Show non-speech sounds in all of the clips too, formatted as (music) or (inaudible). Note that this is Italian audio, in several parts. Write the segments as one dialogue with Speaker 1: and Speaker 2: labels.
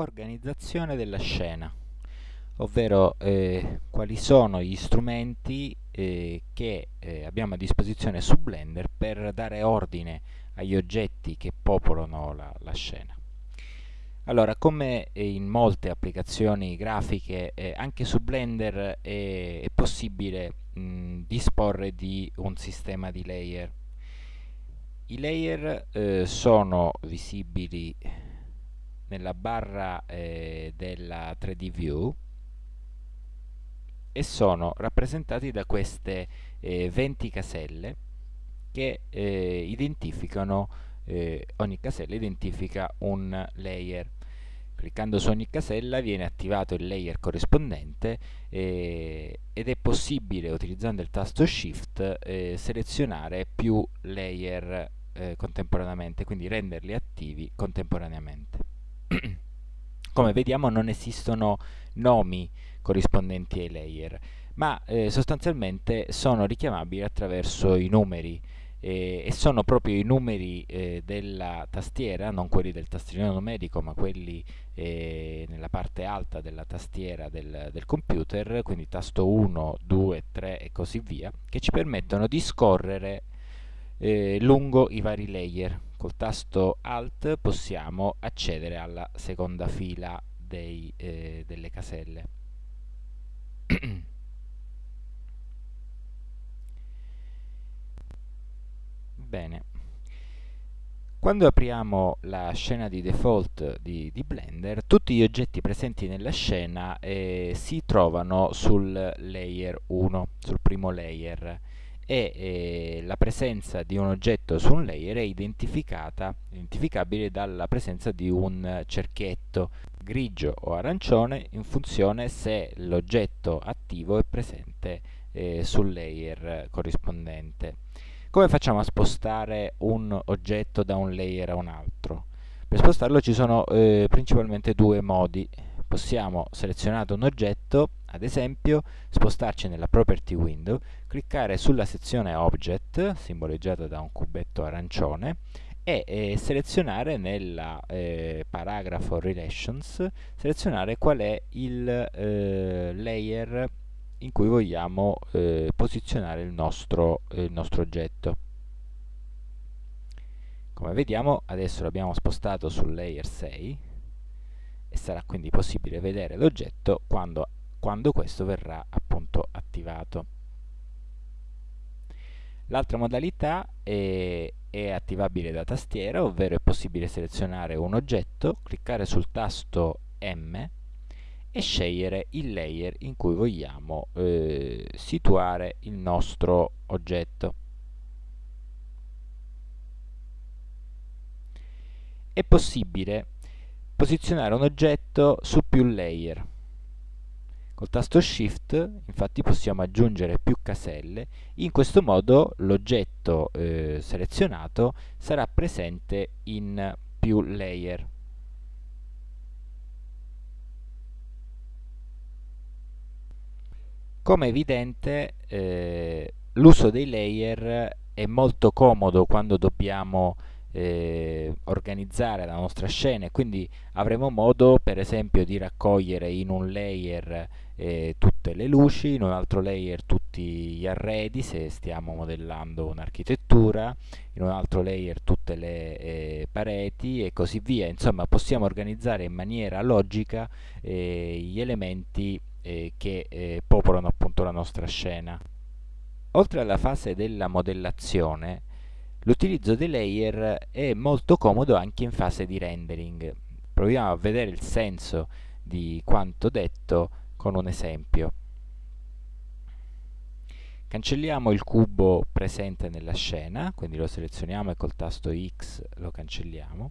Speaker 1: organizzazione della scena, ovvero eh, quali sono gli strumenti eh, che eh, abbiamo a disposizione su Blender per dare ordine agli oggetti che popolano la, la scena. Allora, come in molte applicazioni grafiche, eh, anche su Blender è, è possibile mh, disporre di un sistema di layer. I layer eh, sono visibili nella barra eh, della 3D View e sono rappresentati da queste eh, 20 caselle che eh, identificano eh, ogni casella identifica un layer. Cliccando su ogni casella viene attivato il layer corrispondente eh, ed è possibile utilizzando il tasto shift eh, selezionare più layer eh, contemporaneamente quindi renderli attivi contemporaneamente (clears throat) come vediamo non esistono nomi corrispondenti ai layer ma eh, sostanzialmente sono richiamabili attraverso i numeri eh, e sono proprio i numeri eh, della tastiera, non quelli del tastierino numerico ma quelli eh, nella parte alta della tastiera del, del, computer, quindi tasto 1, 2, 3 e così via, che ci permettono di scorrere eh, lungo i vari layer. Col tasto Alt possiamo accedere alla seconda fila dei, eh, delle caselle. (clears throat) Bene. Quando apriamo la scena di default di, di Blender, tutti gli oggetti presenti nella scena eh, si trovano sul layer 1, sul primo layer e eh, la presenza di un oggetto su un layer è identificata, identificabile dalla presenza di un cerchietto grigio o arancione in funzione se l'oggetto attivo è presente eh, sul layer corrispondente. Come facciamo a spostare un oggetto da un layer a un altro? Per spostarlo ci sono eh, principalmente due modi possiamo selezionare un oggetto, ad esempio spostarci nella Property Window, cliccare sulla sezione Object, simboleggiata da un cubetto arancione, e eh, selezionare nel eh, paragrafo Relations, selezionare qual è il eh, layer in cui vogliamo eh, posizionare il nostro, il nostro oggetto. Come vediamo adesso l'abbiamo spostato sul layer 6 e sarà quindi possibile vedere l'oggetto quando, quando questo verrà appunto attivato. L'altra modalità è, è, attivabile da tastiera, ovvero è possibile selezionare un oggetto, cliccare sul tasto M e scegliere il layer in cui vogliamo eh, situare il nostro oggetto. È possibile posizionare un oggetto su più layer. Col tasto Shift infatti possiamo aggiungere più caselle, in questo modo l'oggetto eh, selezionato sarà presente in più layer. Come evidente eh, l'uso dei layer è molto comodo quando dobbiamo eh, organizzare la nostra scena e quindi avremo modo per esempio di raccogliere in un layer eh, tutte le luci, in un altro layer tutti gli arredi se stiamo modellando un'architettura, in un altro layer tutte le eh, pareti e così via, insomma possiamo organizzare in maniera logica eh, gli elementi eh, che eh, popolano appunto la nostra scena. Oltre alla fase della modellazione L'utilizzo dei layer è molto comodo anche in fase di rendering. Proviamo a vedere il senso di quanto detto con un esempio. Cancelliamo il cubo presente nella scena, quindi lo selezioniamo e col tasto X lo cancelliamo.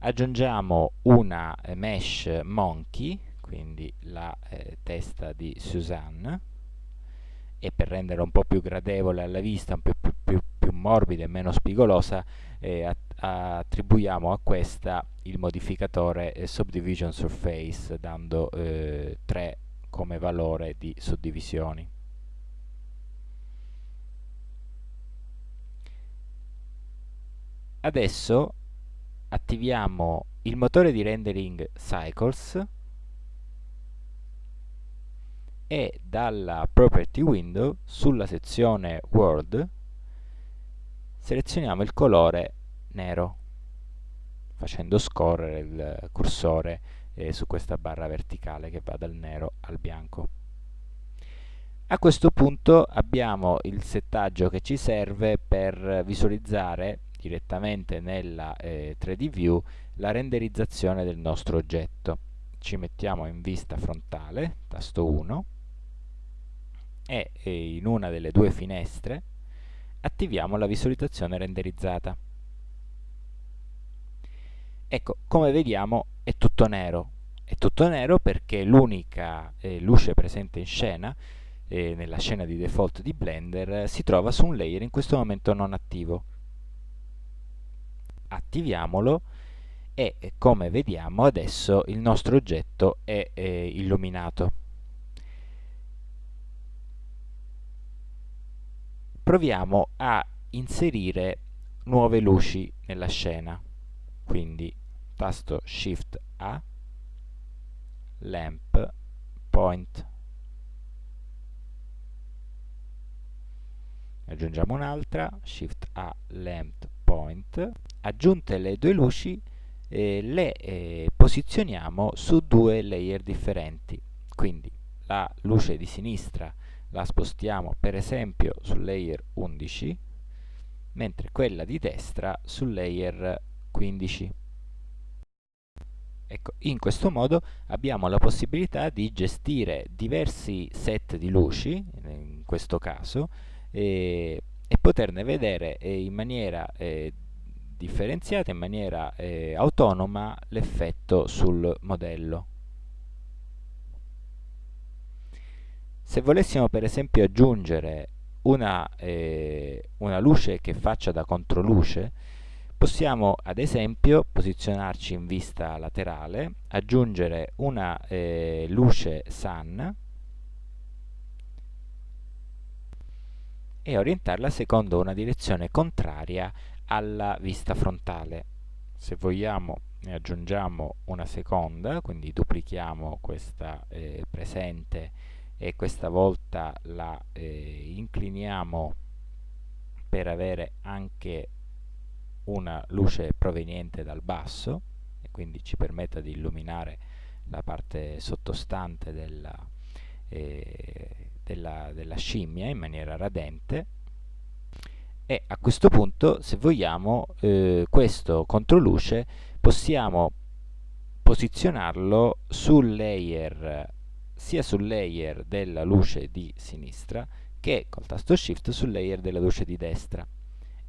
Speaker 1: Aggiungiamo una mesh monkey, quindi la eh, testa di Suzanne, e per rendere un po' più gradevole alla vista, un po' più, più, più morbida e meno spigolosa, eh, attribuiamo a questa il modificatore eh, Subdivision Surface dando eh, 3 come valore di suddivisioni. Adesso attiviamo il motore di rendering Cycles e dalla Property Window sulla sezione World selezioniamo il colore nero facendo scorrere il cursore eh, su questa barra verticale che va dal nero al bianco. A questo punto abbiamo il settaggio che ci serve per visualizzare direttamente nella eh, 3D View la renderizzazione del nostro oggetto. Ci mettiamo in vista frontale, tasto 1, e in una delle due finestre attiviamo la visualizzazione renderizzata. Ecco, come vediamo è tutto nero. È tutto nero perché l'unica eh, luce presente in scena, eh, nella scena di default di Blender, si trova su un layer in questo momento non attivo. Attiviamolo e come vediamo adesso il nostro oggetto è eh, illuminato. Proviamo a inserire nuove luci nella scena, quindi tasto Shift A, Lamp, Point. Aggiungiamo un'altra, Shift A, Lamp, Point. Aggiunte le due luci, eh, le eh, posizioniamo su due layer differenti. Quindi la luce di sinistra la spostiamo per esempio sul layer 11, mentre quella di destra sul layer 15. Ecco, in questo modo abbiamo la possibilità di gestire diversi set di luci, in questo caso, e, e poterne vedere eh, in maniera eh, differenziata, in maniera eh, autonoma, l'effetto sul modello. Se volessimo per esempio aggiungere una, eh, una luce che faccia da controluce, Possiamo ad esempio posizionarci in vista laterale, aggiungere una eh, luce sun e orientarla secondo una direzione contraria alla vista frontale. Se vogliamo ne aggiungiamo una seconda, quindi duplichiamo questa eh, presente e questa volta la eh, incliniamo per avere anche una luce proveniente dal basso e quindi ci permetta di illuminare la parte sottostante della, eh, della, della scimmia in maniera radente. E a questo punto se vogliamo eh, questo controluce possiamo posizionarlo sul layer sia sul layer della luce di sinistra che col tasto shift sul layer della luce di destra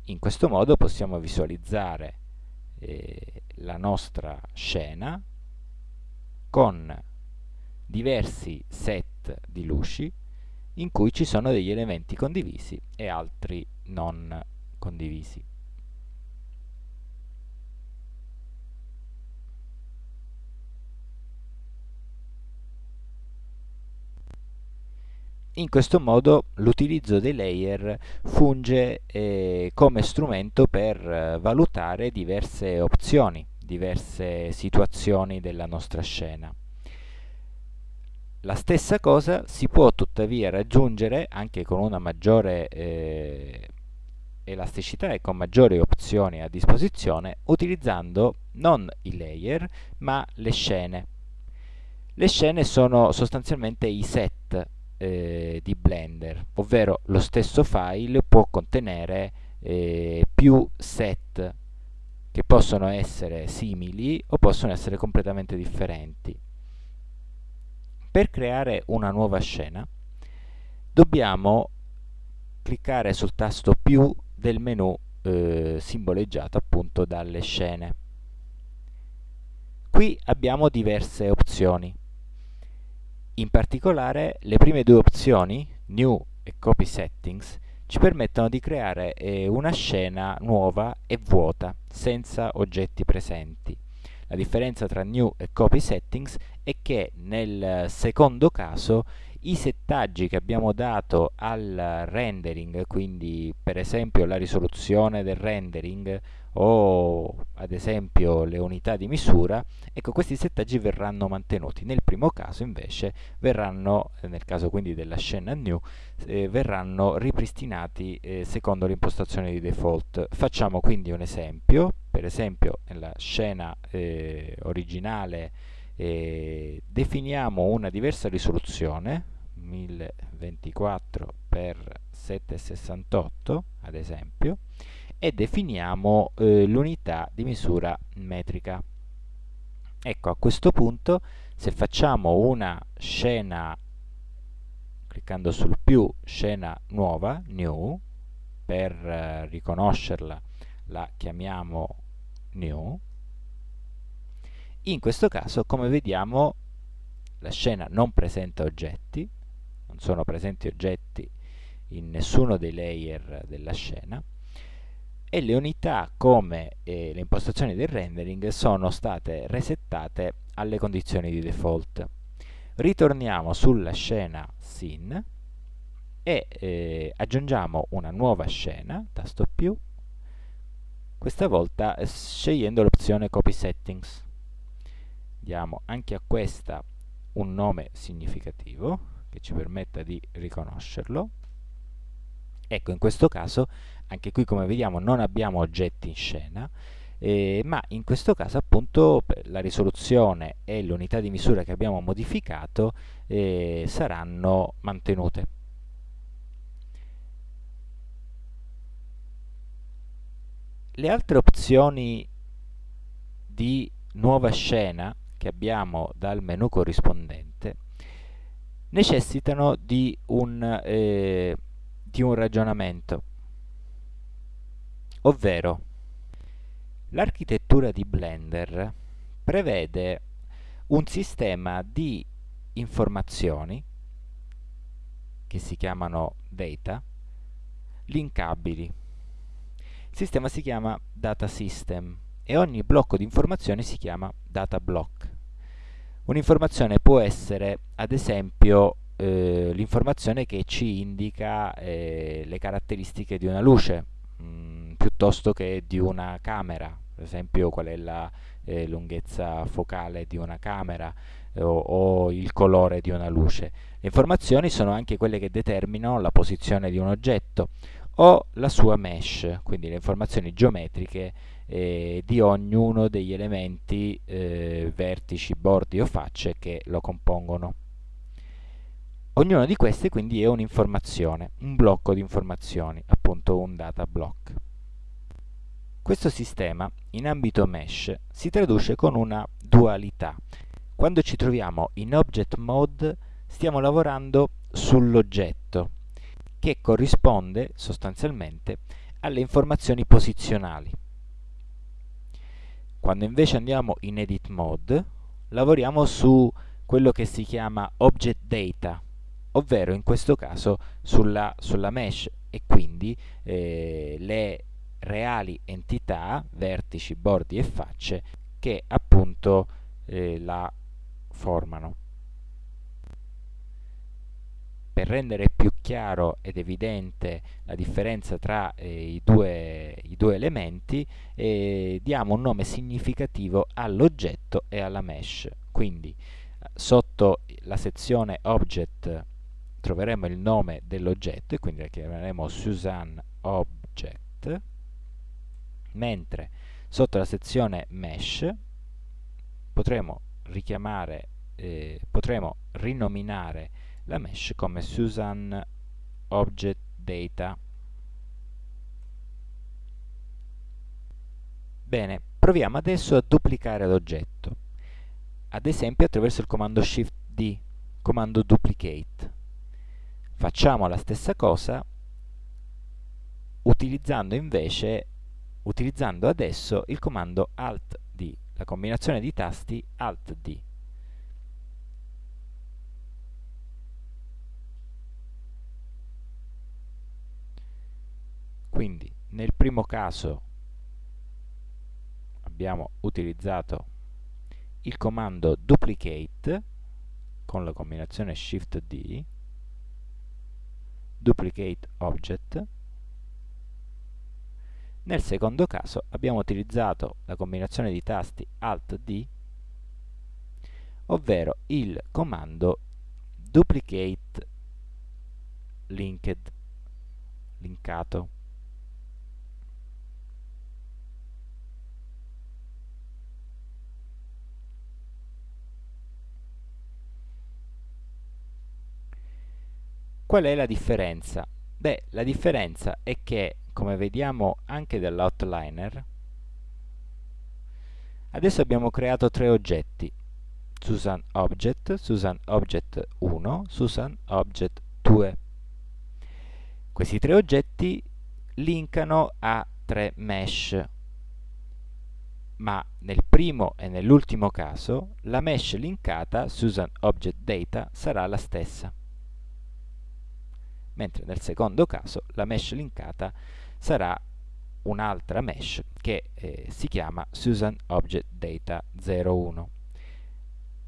Speaker 1: in questo modo possiamo visualizzare eh, la nostra scena con diversi set di luci in cui ci sono degli elementi condivisi e altri non condivisi. In questo modo l'utilizzo dei layer funge eh, come strumento per eh, valutare diverse opzioni, diverse situazioni della nostra scena. La stessa cosa si può tuttavia raggiungere anche con una maggiore eh, elasticità e con maggiori opzioni a disposizione utilizzando non i layer ma le scene. Le scene sono sostanzialmente i set eh, di Blender, ovvero lo stesso file può contenere eh, più set che possono essere simili o possono essere completamente differenti. Per creare una nuova scena dobbiamo cliccare sul tasto più del menu eh, simboleggiato appunto dalle scene. Qui abbiamo diverse opzioni. In particolare le prime due opzioni, New e Copy Settings, ci permettono di creare eh, una scena nuova e vuota, senza oggetti presenti. La differenza tra New e Copy Settings è che nel secondo caso i settaggi che abbiamo dato al rendering, quindi per esempio la risoluzione del rendering o ad esempio le unità di misura, ecco questi settaggi verranno mantenuti. Nel primo caso invece verranno, nel caso quindi della scena new, eh, verranno ripristinati eh, secondo l'impostazione di default. Facciamo quindi un esempio, per esempio nella scena eh, originale eh, definiamo una diversa risoluzione 1024 x 768 ad esempio e definiamo eh, l'unità di misura metrica. Ecco a questo punto se facciamo una scena cliccando sul più scena nuova new per eh, riconoscerla la chiamiamo new in questo caso, come vediamo, la scena non presenta oggetti, non sono presenti oggetti in nessuno dei layer della scena e le unità come eh, le impostazioni del rendering sono state resettate alle condizioni di default. Ritorniamo sulla scena scene e eh, aggiungiamo una nuova scena, tasto più, questa volta scegliendo l'opzione copy settings diamo anche a questa un nome significativo che ci permetta di riconoscerlo. Ecco in questo caso anche qui come vediamo non abbiamo oggetti in scena eh, ma in questo caso appunto la risoluzione e l'unità di misura che abbiamo modificato eh, saranno mantenute. Le altre opzioni di nuova scena che abbiamo dal menu corrispondente necessitano di un, eh, di un ragionamento, ovvero l'architettura di Blender prevede un sistema di informazioni che si chiamano data linkabili. Il sistema si chiama data system e ogni blocco di informazioni si chiama data block. Un'informazione può essere, ad esempio, eh, l'informazione che ci indica eh, le caratteristiche di una luce, mh, mm, piuttosto che di una camera, per esempio qual è la eh, lunghezza focale di una camera o, o il colore di una luce. Le informazioni sono anche quelle che determinano la posizione di un oggetto o la sua mesh, quindi le informazioni geometriche eh, di ognuno degli elementi eh, vertici, bordi o facce che lo compongono. Ognuna di queste quindi è un'informazione, un blocco di informazioni, appunto un data block. Questo sistema in ambito mesh si traduce con una dualità. Quando ci troviamo in object mode stiamo lavorando sull'oggetto che corrisponde sostanzialmente alle informazioni posizionali. Quando invece andiamo in edit mode, lavoriamo su quello che si chiama object data, ovvero in questo caso sulla, sulla mesh e quindi eh, le reali entità, vertici, bordi e facce che appunto eh, la formano per rendere più chiaro ed evidente la differenza tra eh, i, due, i, due, elementi eh, diamo un nome significativo all'oggetto e alla mesh. Quindi sotto la sezione object troveremo il nome dell'oggetto e quindi la chiameremo Suzanne Object mentre sotto la sezione mesh potremo richiamare eh, potremo rinominare la mesh come Susan Object Data. Bene, proviamo adesso a duplicare l'oggetto, ad esempio attraverso il comando Shift D, comando Duplicate. Facciamo la stessa cosa utilizzando invece, utilizzando adesso il comando Alt D, la combinazione di tasti Alt D. quindi nel primo caso abbiamo utilizzato il comando duplicate con la combinazione Shift D, Duplicate Object, nel secondo caso abbiamo utilizzato la combinazione di tasti Alt D, ovvero il comando Duplicate Linked, linkato. Qual è la differenza? Beh, la differenza è che, come vediamo anche dall'outliner, adesso abbiamo creato tre oggetti, Susan Object, Susan Object 1, Susan Object 2. Questi tre oggetti linkano a tre mesh, ma nel primo e nell'ultimo caso la mesh linkata Susan Object Data sarà la stessa mentre nel secondo caso la mesh linkata sarà un'altra mesh che eh, si chiama Susan Object Data 01.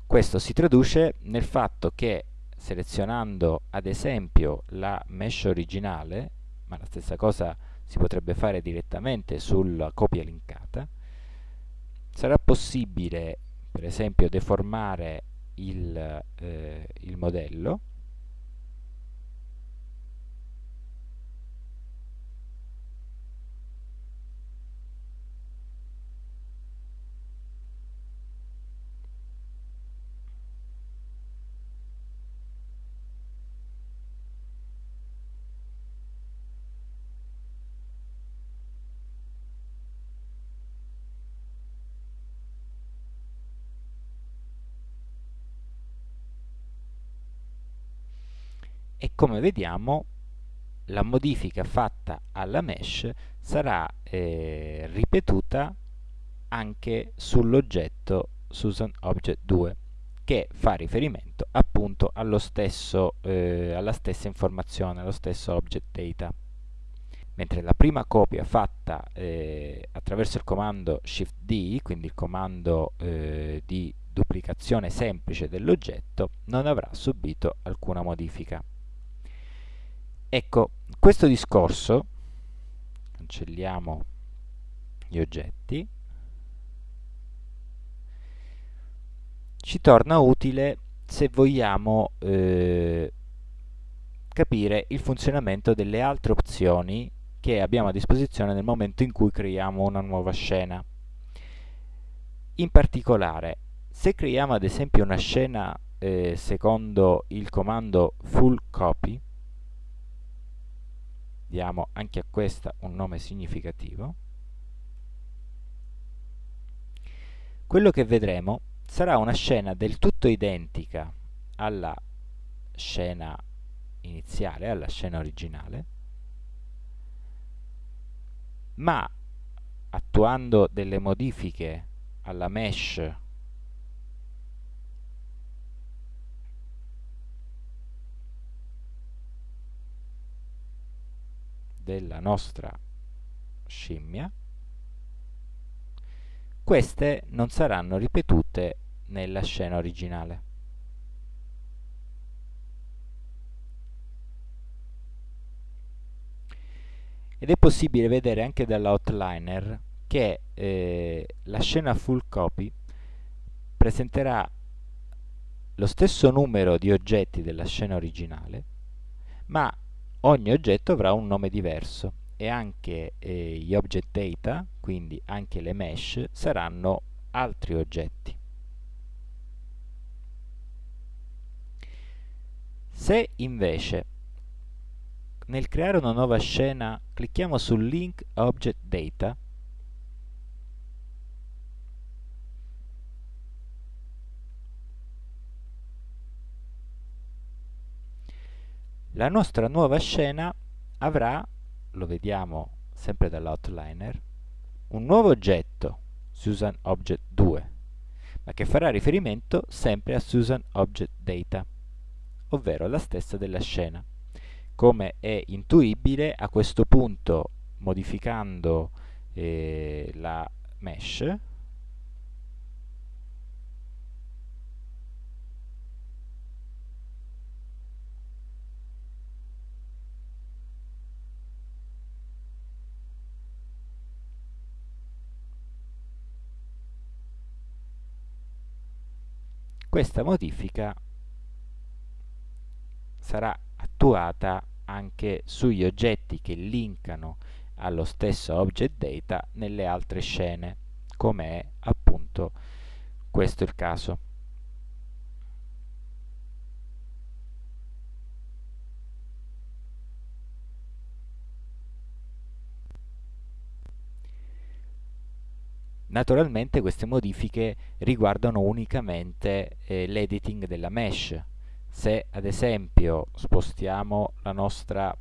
Speaker 1: Questo si traduce nel fatto che selezionando ad esempio la mesh originale, ma la stessa cosa si potrebbe fare direttamente sulla copia linkata, sarà possibile per esempio deformare il, eh, il modello e come vediamo la modifica fatta alla mesh sarà eh, ripetuta anche sull'oggetto Susan Object 2 che fa riferimento appunto stesso, eh, alla stessa informazione, allo stesso object data. Mentre la prima copia fatta eh, attraverso il comando Shift D, quindi il comando eh, di duplicazione semplice dell'oggetto, non avrà subito alcuna modifica. Ecco, questo discorso, cancelliamo gli oggetti, ci torna utile se vogliamo eh, capire il funzionamento delle altre opzioni che abbiamo a disposizione nel momento in cui creiamo una nuova scena. In particolare, se creiamo ad esempio una scena eh, secondo il comando full copy, diamo anche a questa un nome significativo, quello che vedremo sarà una scena del tutto identica alla scena iniziale, alla scena originale, ma attuando delle modifiche alla mesh della nostra scimmia, queste non saranno ripetute nella scena originale. Ed è possibile vedere anche dall'outliner che eh, la scena full copy presenterà lo stesso numero di oggetti della scena originale, ma ogni oggetto avrà un nome diverso e anche eh, gli object data, quindi anche le mesh, saranno altri oggetti. Se invece nel creare una nuova scena clicchiamo sul link object data La nostra nuova scena avrà, lo vediamo sempre dall'outliner, un nuovo oggetto, Susan Object 2, ma che farà riferimento sempre a Susan Object Data, ovvero la stessa della scena. Come è intuibile, a questo punto, modificando eh, la mesh, questa modifica sarà attuata anche sugli oggetti che linkano allo stesso object data nelle altre scene, come è appunto questo il caso. Naturalmente queste modifiche riguardano unicamente eh, l'editing della mesh. Se ad esempio spostiamo la nostra,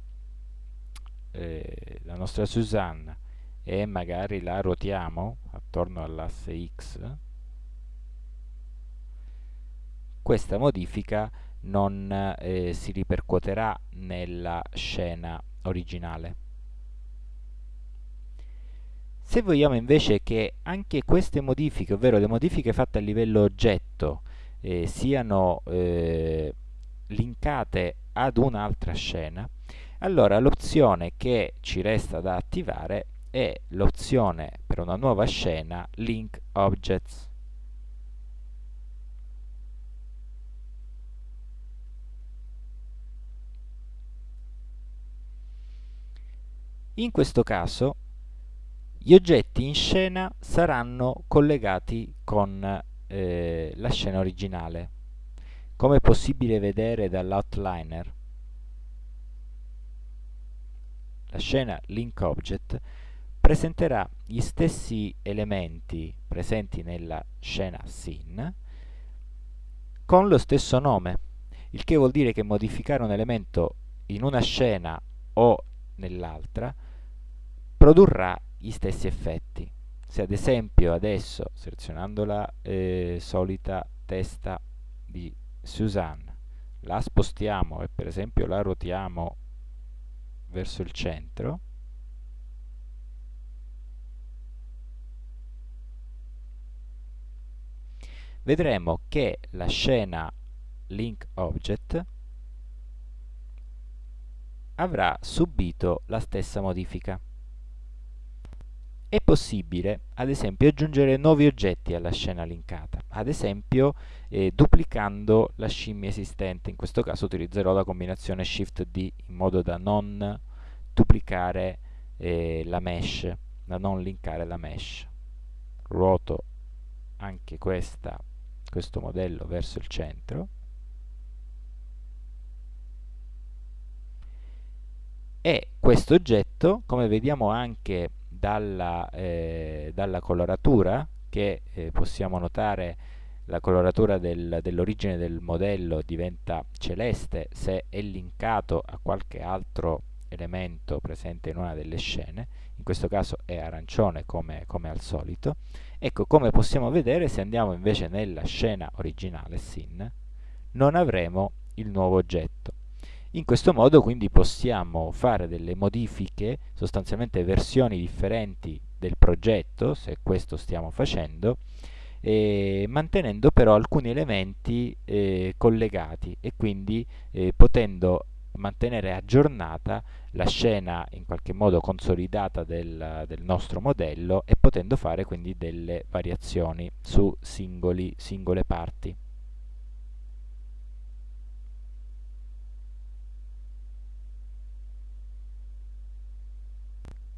Speaker 1: eh, la nostra Suzanne e magari la ruotiamo attorno all'asse X, questa modifica non eh, si ripercuoterà nella scena originale. Se vogliamo invece che anche queste modifiche, ovvero le modifiche fatte a livello oggetto, eh, siano eh, linkate ad un'altra scena, allora l'opzione che ci resta da attivare è l'opzione per una nuova scena Link Objects. In questo caso gli oggetti in scena saranno collegati con eh, la scena originale. Come è possibile vedere dall'outliner, la scena link object presenterà gli stessi elementi presenti nella scena scene con lo stesso nome, il che vuol dire che modificare un elemento in una scena o nell'altra produrrà gli stessi effetti. Se ad esempio adesso, selezionando la eh, solita testa di Suzanne, la spostiamo e per esempio la ruotiamo verso il centro, vedremo che la scena link object avrà subito la stessa modifica. È possibile, ad esempio, aggiungere nuovi oggetti alla scena linkata, ad esempio eh, duplicando la scimmia esistente. In questo caso utilizzerò la combinazione Shift-D in modo da non duplicare eh, la mesh, da non linkare la mesh. Ruoto anche questa, questo modello verso il centro. E questo oggetto, come vediamo anche dalla, eh, dalla coloratura che eh, possiamo notare la coloratura del, dell'origine del modello diventa celeste se è linkato a qualche altro elemento presente in una delle scene, in questo caso è arancione come, come al solito. Ecco, come possiamo vedere, se andiamo invece nella scena originale, SIN, non avremo il nuovo oggetto. In questo modo quindi possiamo fare delle modifiche, sostanzialmente versioni differenti del progetto, se questo stiamo facendo, eh, mantenendo però alcuni elementi eh, collegati e quindi eh, potendo mantenere aggiornata la scena in qualche modo consolidata del, del, nostro modello e potendo fare quindi delle variazioni su singoli, singole parti.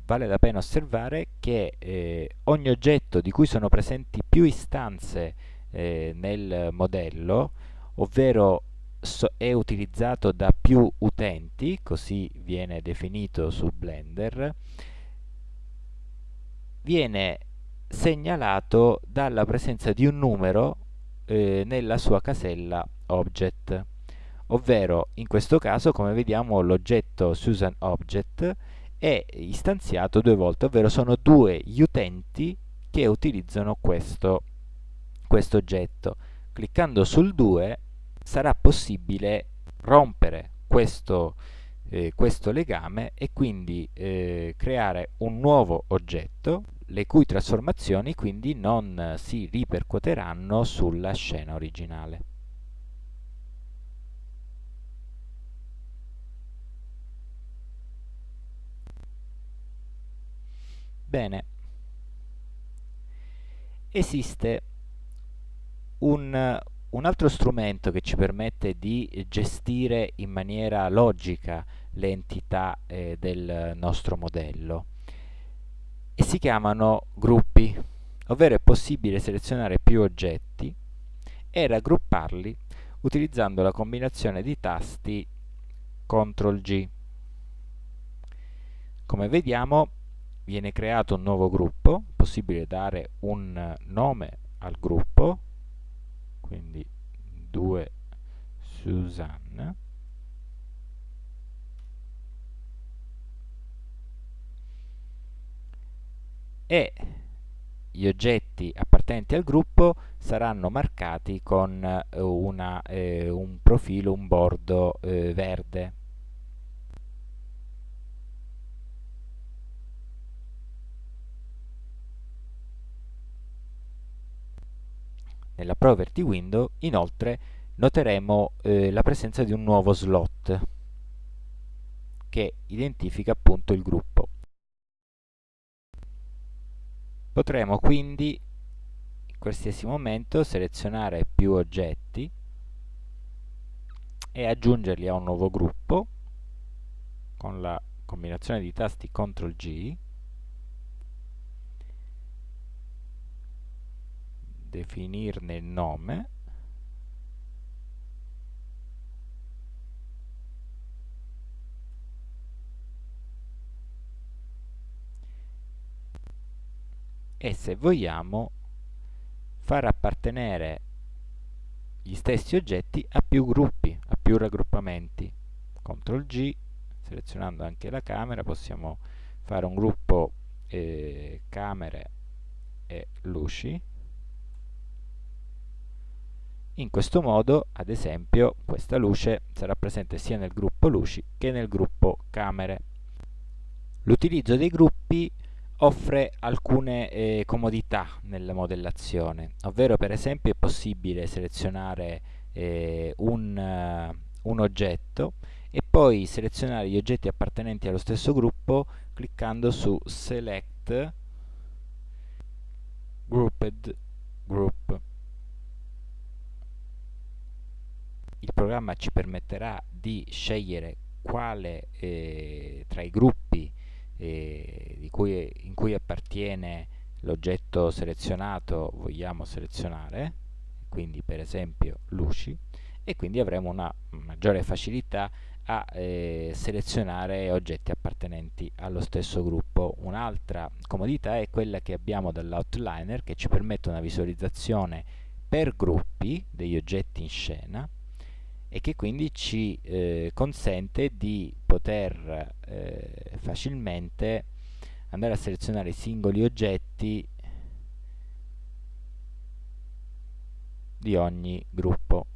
Speaker 1: Vale la pena osservare che eh, ogni oggetto di cui sono presenti più istanze eh, nel modello, ovvero so è utilizzato da più utenti, così viene definito su Blender, viene segnalato dalla presenza di un numero eh, nella sua casella object, ovvero in questo caso come vediamo l'oggetto Susan Object è istanziato due volte, ovvero sono due gli utenti che utilizzano questo, questo oggetto. Cliccando sul 2 sarà possibile rompere questo, eh, questo legame e quindi eh, creare un nuovo oggetto le cui trasformazioni quindi non si ripercuoteranno sulla scena originale. Bene, esiste un, un altro strumento che ci permette di gestire in maniera logica le entità eh, del nostro modello e si chiamano gruppi, ovvero è possibile selezionare più oggetti e raggrupparli utilizzando la combinazione di tasti CTRL G. Come vediamo viene creato un nuovo gruppo, possibile dare un nome al gruppo, quindi 2 Susanne, e gli oggetti appartenenti al gruppo saranno marcati con una, eh, un profilo, un bordo eh, verde. Nella Property Window, inoltre, noteremo eh, la presenza di un nuovo slot che identifica appunto il gruppo. Potremo quindi in qualsiasi momento selezionare più oggetti e aggiungerli a un nuovo gruppo con la combinazione di tasti CTRL G definirne il nome e se vogliamo far appartenere gli stessi oggetti a più gruppi, a più raggruppamenti. CTRL G, selezionando anche la camera, possiamo fare un gruppo eh, camere e luci. In questo modo, ad esempio, questa luce sarà presente sia nel gruppo luci che nel gruppo camere. L'utilizzo dei gruppi offre alcune eh, comodità nella modellazione, ovvero per esempio è possibile selezionare eh, un, uh, un, oggetto e poi selezionare gli oggetti appartenenti allo stesso gruppo cliccando su Select Grouped Group. Il programma ci permetterà di scegliere quale eh, tra i gruppi eh, cui, in cui appartiene l'oggetto selezionato vogliamo selezionare, quindi per esempio luci, e quindi avremo una maggiore facilità a eh, selezionare oggetti appartenenti allo stesso gruppo. Un'altra comodità è quella che abbiamo dall'outliner che ci permette una visualizzazione per gruppi degli oggetti in scena e che quindi ci eh, consente di poter eh, facilmente andare a selezionare i singoli oggetti di ogni gruppo.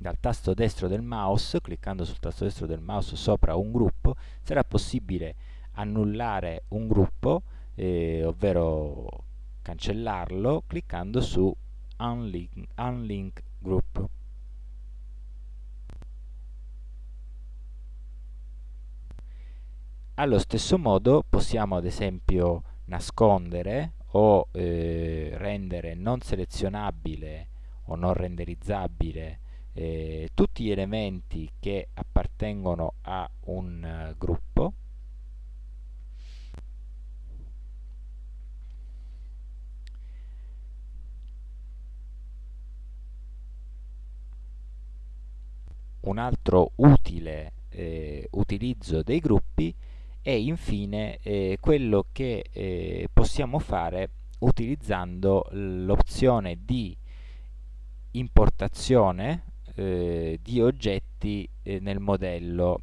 Speaker 1: Dal tasto destro del mouse, cliccando sul tasto destro del mouse sopra un gruppo, sarà possibile annullare un gruppo, eh, ovvero cancellarlo, cliccando su Unlink, unlink Group. Allo stesso modo possiamo ad esempio nascondere o eh, rendere non selezionabile o non renderizzabile eh, tutti gli elementi che appartengono a un uh, gruppo un altro utile eh, utilizzo dei gruppi e infine eh, quello che eh, possiamo fare utilizzando l'opzione di importazione eh, di oggetti eh, nel modello.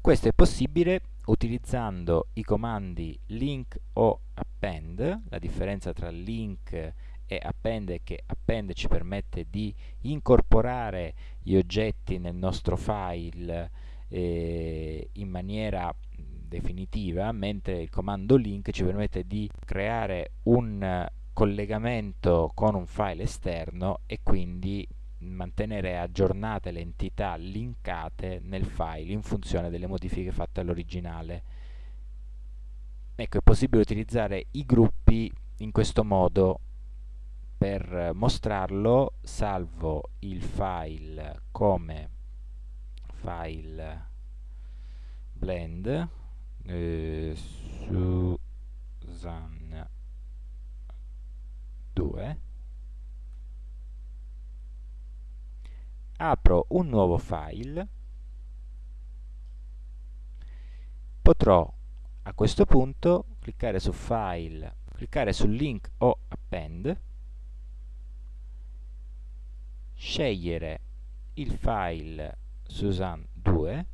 Speaker 1: Questo è possibile utilizzando i comandi link o append, la differenza tra link e append è che append ci permette di incorporare gli oggetti nel nostro file eh, in maniera definitiva, mentre il comando link ci permette di creare un collegamento con un file esterno e quindi mantenere aggiornate le entità linkate nel file in funzione delle modifiche fatte all'originale. Ecco, è possibile utilizzare i gruppi in questo modo per mostrarlo salvo il file come file blend eh, Susan 2 apro un nuovo file. Potrò a questo punto cliccare su file cliccare sul link o append scegliere il file Susan2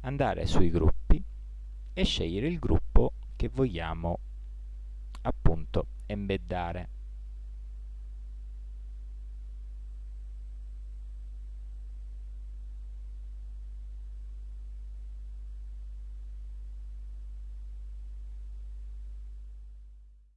Speaker 1: andare sui gruppi e scegliere il gruppo che vogliamo appunto embeddare